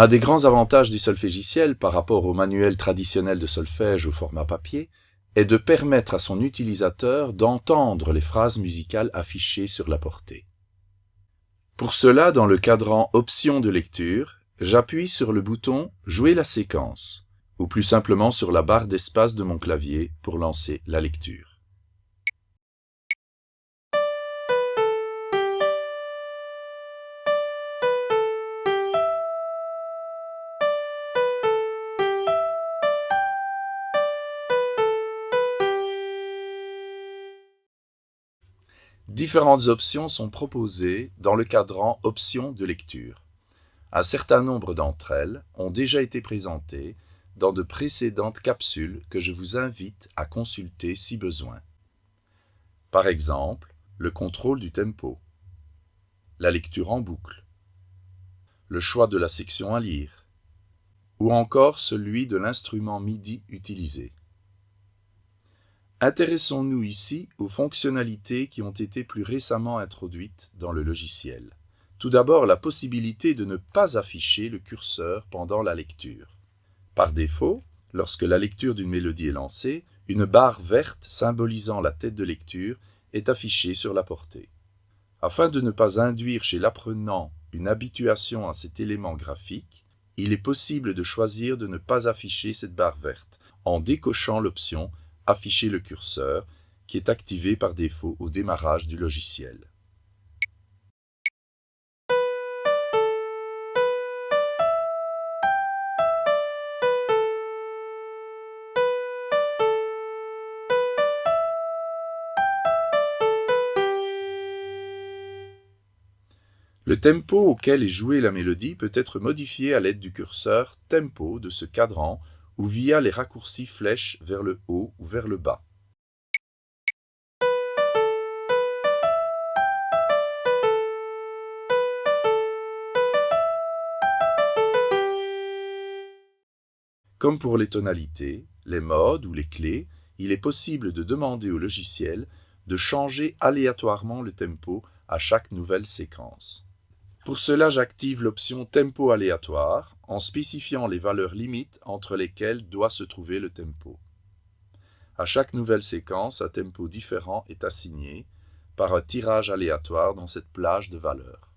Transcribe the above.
Un des grands avantages du solfégiciel par rapport au manuel traditionnel de solfège au format papier est de permettre à son utilisateur d'entendre les phrases musicales affichées sur la portée. Pour cela, dans le cadran Options de lecture, j'appuie sur le bouton Jouer la séquence, ou plus simplement sur la barre d'espace de mon clavier pour lancer la lecture. Différentes options sont proposées dans le cadran Options de lecture. Un certain nombre d'entre elles ont déjà été présentées dans de précédentes capsules que je vous invite à consulter si besoin. Par exemple, le contrôle du tempo, la lecture en boucle, le choix de la section à lire, ou encore celui de l'instrument MIDI utilisé. Intéressons-nous ici aux fonctionnalités qui ont été plus récemment introduites dans le logiciel. Tout d'abord, la possibilité de ne pas afficher le curseur pendant la lecture. Par défaut, lorsque la lecture d'une mélodie est lancée, une barre verte symbolisant la tête de lecture est affichée sur la portée. Afin de ne pas induire chez l'apprenant une habituation à cet élément graphique, il est possible de choisir de ne pas afficher cette barre verte en décochant l'option afficher le curseur, qui est activé par défaut au démarrage du logiciel. Le tempo auquel est jouée la mélodie peut être modifié à l'aide du curseur Tempo de ce cadran ou via les raccourcis flèches vers le haut ou vers le bas. Comme pour les tonalités, les modes ou les clés, il est possible de demander au logiciel de changer aléatoirement le tempo à chaque nouvelle séquence. Pour cela, j'active l'option Tempo aléatoire en spécifiant les valeurs limites entre lesquelles doit se trouver le tempo. À chaque nouvelle séquence, un tempo différent est assigné par un tirage aléatoire dans cette plage de valeurs.